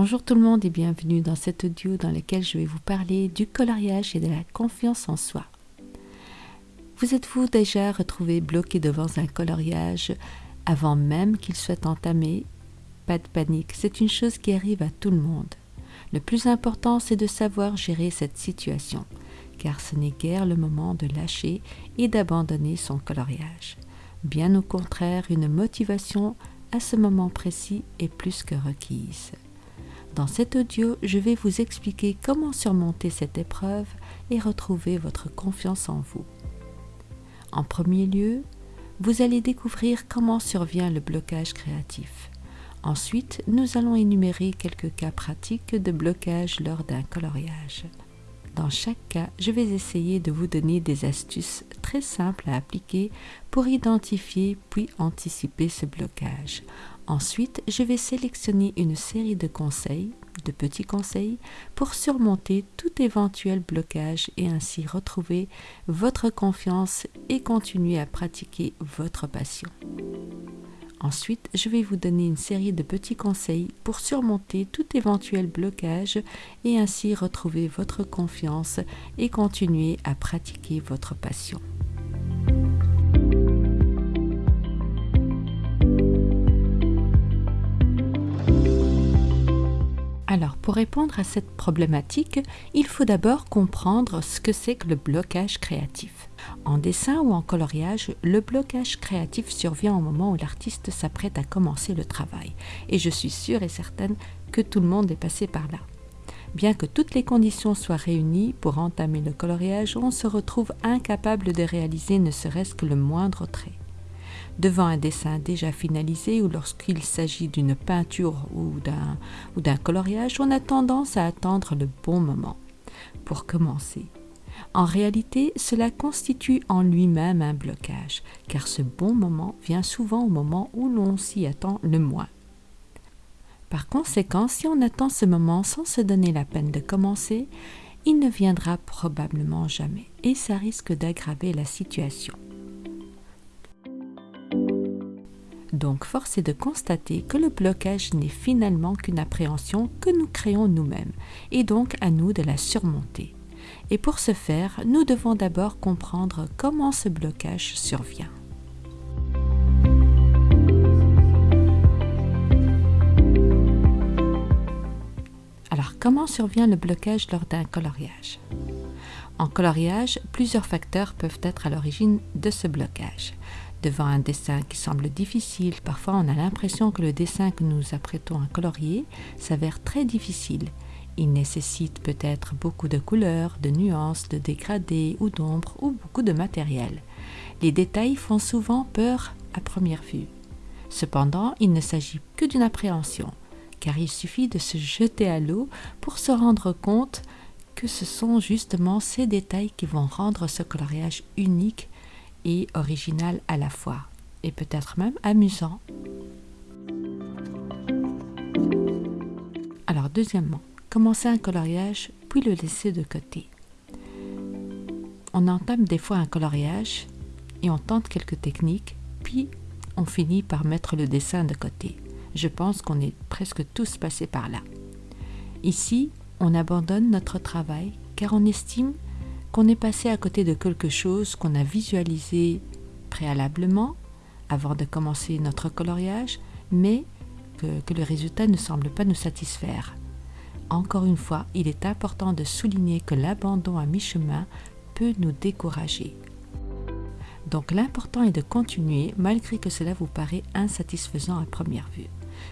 Bonjour tout le monde et bienvenue dans cet audio dans lequel je vais vous parler du coloriage et de la confiance en soi. Vous êtes-vous déjà retrouvé bloqué devant un coloriage avant même qu'il soit entamé? Pas de panique, c'est une chose qui arrive à tout le monde. Le plus important, c'est de savoir gérer cette situation, car ce n'est guère le moment de lâcher et d'abandonner son coloriage. Bien au contraire, une motivation à ce moment précis est plus que requise. Dans cet audio, je vais vous expliquer comment surmonter cette épreuve et retrouver votre confiance en vous. En premier lieu, vous allez découvrir comment survient le blocage créatif. Ensuite, nous allons énumérer quelques cas pratiques de blocage lors d'un coloriage. Dans chaque cas, je vais essayer de vous donner des astuces très simples à appliquer pour identifier puis anticiper ce blocage. Ensuite, je vais sélectionner une série de conseils, de petits conseils, pour surmonter tout éventuel blocage et ainsi retrouver votre confiance et continuer à pratiquer votre passion. Ensuite, je vais vous donner une série de petits conseils pour surmonter tout éventuel blocage et ainsi retrouver votre confiance et continuer à pratiquer votre passion. Alors, pour répondre à cette problématique, il faut d'abord comprendre ce que c'est que le blocage créatif. En dessin ou en coloriage, le blocage créatif survient au moment où l'artiste s'apprête à commencer le travail, et je suis sûre et certaine que tout le monde est passé par là. Bien que toutes les conditions soient réunies pour entamer le coloriage, on se retrouve incapable de réaliser ne serait-ce que le moindre trait. Devant un dessin déjà finalisé ou lorsqu'il s'agit d'une peinture ou d'un coloriage, on a tendance à attendre le bon moment pour commencer. En réalité, cela constitue en lui-même un blocage, car ce bon moment vient souvent au moment où l'on s'y attend le moins. Par conséquent, si on attend ce moment sans se donner la peine de commencer, il ne viendra probablement jamais, et ça risque d'aggraver la situation. Donc force est de constater que le blocage n'est finalement qu'une appréhension que nous créons nous-mêmes, et donc à nous de la surmonter. Et pour ce faire, nous devons d'abord comprendre comment ce blocage survient. Alors, comment survient le blocage lors d'un coloriage? En coloriage, plusieurs facteurs peuvent être à l'origine de ce blocage. Devant un dessin qui semble difficile, parfois on a l'impression que le dessin que nous apprêtons à colorier s'avère très difficile il nécessite peut-être beaucoup de couleurs, de nuances, de dégradés ou d'ombres ou beaucoup de matériel. Les détails font souvent peur à première vue. Cependant, il ne s'agit que d'une appréhension, car il suffit de se jeter à l'eau pour se rendre compte que ce sont justement ces détails qui vont rendre ce coloriage unique et original à la fois, et peut-être même amusant. Alors deuxièmement, commencer un coloriage puis le laisser de côté. On entame des fois un coloriage et on tente quelques techniques, puis on finit par mettre le dessin de côté. Je pense qu'on est presque tous passés par là. Ici, on abandonne notre travail car on estime qu'on est passé à côté de quelque chose qu'on a visualisé préalablement avant de commencer notre coloriage, mais que, le résultat ne semble pas nous satisfaire. Encore une fois, il est important de souligner que l'abandon à mi-chemin peut nous décourager. Donc l'important est de continuer malgré que cela vous paraît insatisfaisant à première vue.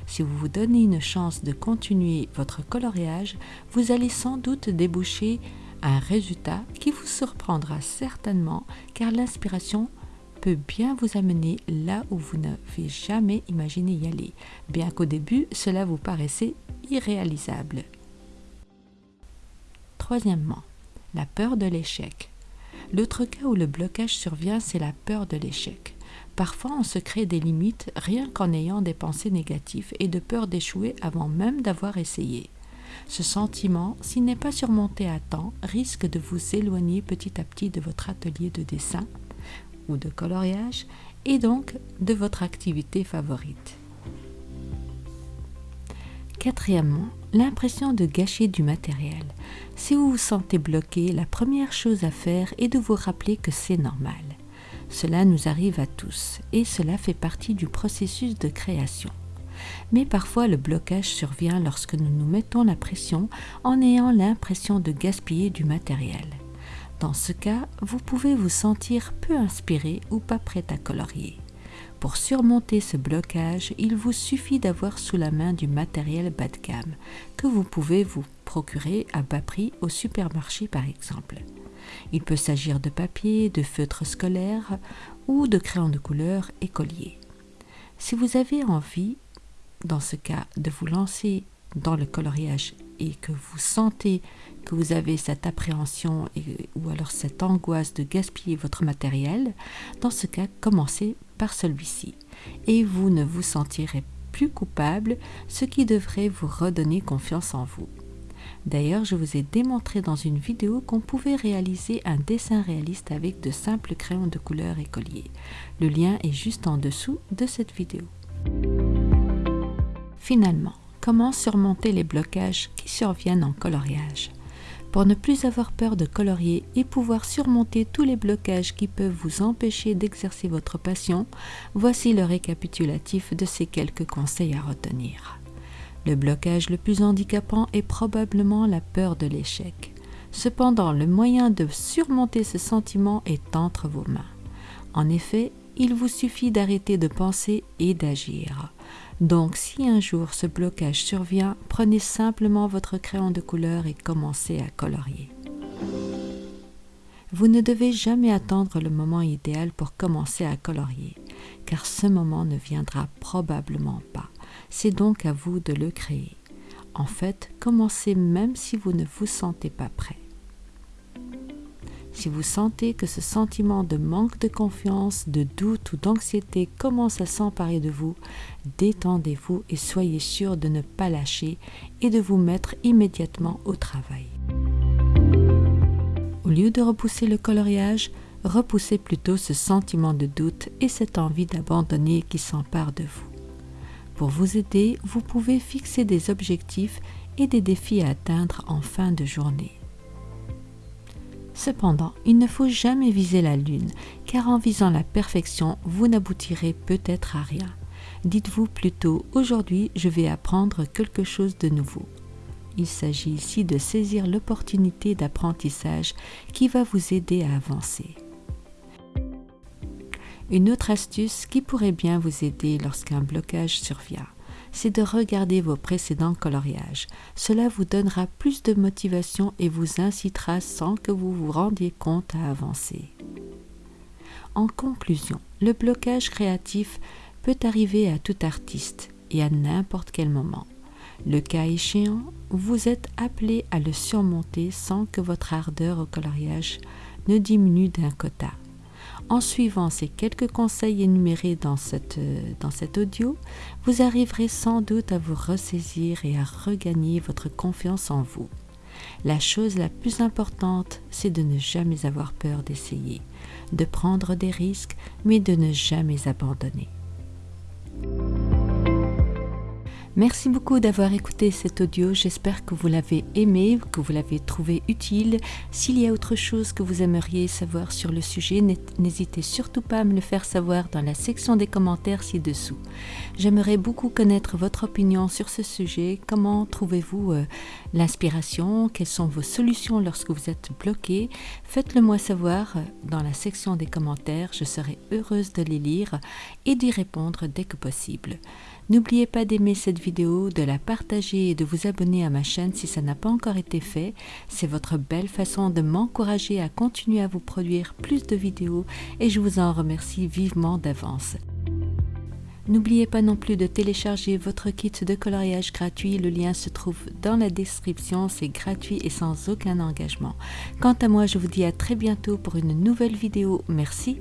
Si vous vous donnez une chance de continuer votre coloriage, vous allez sans doute déboucher un résultat qui vous surprendra certainement car l'inspiration peut bien vous amener là où vous n'avez jamais imaginé y aller, bien qu'au début cela vous paraissait irréalisable. Troisièmement, la peur de l'échec. L'autre cas où le blocage survient, c'est la peur de l'échec. Parfois, on se crée des limites rien qu'en ayant des pensées négatives et de peur d'échouer avant même d'avoir essayé. Ce sentiment, s'il n'est pas surmonté à temps, risque de vous éloigner petit à petit de votre atelier de dessin ou de coloriage et donc de votre activité favorite. Quatrièmement, l'impression de gâcher du matériel. Si vous vous sentez bloqué, la première chose à faire est de vous rappeler que c'est normal. Cela nous arrive à tous et cela fait partie du processus de création. Mais parfois le blocage survient lorsque nous nous mettons la pression en ayant l'impression de gaspiller du matériel. Dans ce cas, vous pouvez vous sentir peu inspiré ou pas prêt à colorier. Pour surmonter ce blocage, il vous suffit d'avoir sous la main du matériel bas de gamme que vous pouvez vous procurer à bas prix au supermarché par exemple. Il peut s'agir de papier, de feutres scolaires ou de crayons de couleur écoliers. Si vous avez envie, dans ce cas, de vous lancer dans le coloriage et que vous sentez que vous avez cette appréhension ou alors cette angoisse de gaspiller votre matériel, dans ce cas, commencez par celui-ci et vous ne vous sentirez plus coupable, ce qui devrait vous redonner confiance en vous. D'ailleurs, je vous ai démontré dans une vidéo qu'on pouvait réaliser un dessin réaliste avec de simples crayons de couleur écoliers. Le lien est juste en dessous de cette vidéo. Finalement, comment surmonter les blocages qui surviennent en coloriage? Pour ne plus avoir peur de colorier et pouvoir surmonter tous les blocages qui peuvent vous empêcher d'exercer votre passion, voici le récapitulatif de ces quelques conseils à retenir. Le blocage le plus handicapant est probablement la peur de l'échec. Cependant, le moyen de surmonter ce sentiment est entre vos mains. En effet, il vous suffit d'arrêter de penser et d'agir. Donc si un jour ce blocage survient, prenez simplement votre crayon de couleur et commencez à colorier. Vous ne devez jamais attendre le moment idéal pour commencer à colorier, car ce moment ne viendra probablement pas. C'est donc à vous de le créer. En fait, commencez même si vous ne vous sentez pas prêt. Si vous sentez que ce sentiment de manque de confiance, de doute ou d'anxiété commence à s'emparer de vous, détendez-vous et soyez sûr de ne pas lâcher et de vous mettre immédiatement au travail. Au lieu de repousser le coloriage, repoussez plutôt ce sentiment de doute et cette envie d'abandonner qui s'empare de vous. Pour vous aider, vous pouvez fixer des objectifs et des défis à atteindre en fin de journée. Cependant, il ne faut jamais viser la lune, car en visant la perfection, vous n'aboutirez peut-être à rien. Dites-vous plutôt, aujourd'hui, je vais apprendre quelque chose de nouveau. Il s'agit ici de saisir l'opportunité d'apprentissage qui va vous aider à avancer. Une autre astuce qui pourrait bien vous aider lorsqu'un blocage survient, c'est de regarder vos précédents coloriages. Cela vous donnera plus de motivation et vous incitera sans que vous vous rendiez compte à avancer. En conclusion, le blocage créatif peut arriver à tout artiste et à n'importe quel moment. Le cas échéant, vous êtes appelé à le surmonter sans que votre ardeur au coloriage ne diminue d'un quota. En suivant ces quelques conseils énumérés dans, cette, dans cet audio, vous arriverez sans doute à vous ressaisir et à regagner votre confiance en vous. La chose la plus importante, c'est de ne jamais avoir peur d'essayer, de prendre des risques, mais de ne jamais abandonner. Merci beaucoup d'avoir écouté cet audio. J'espère que vous l'avez aimé, que vous l'avez trouvé utile. S'il y a autre chose que vous aimeriez savoir sur le sujet, n'hésitez surtout pas à me le faire savoir dans la section des commentaires ci-dessous. J'aimerais beaucoup connaître votre opinion sur ce sujet. Comment trouvez-vous euh, l'inspiration? Quelles sont vos solutions lorsque vous êtes bloqué? Faites-le moi savoir euh, dans la section des commentaires. Je serai heureuse de les lire et d'y répondre dès que possible. N'oubliez pas d'aimer cette vidéo, de la partager et de vous abonner à ma chaîne si ça n'a pas encore été fait. C'est votre belle façon de m'encourager à continuer à vous produire plus de vidéos et je vous en remercie vivement d'avance. N'oubliez pas non plus de télécharger votre kit de coloriage gratuit, le lien se trouve dans la description, c'est gratuit et sans aucun engagement. Quant à moi, je vous dis à très bientôt pour une nouvelle vidéo, merci.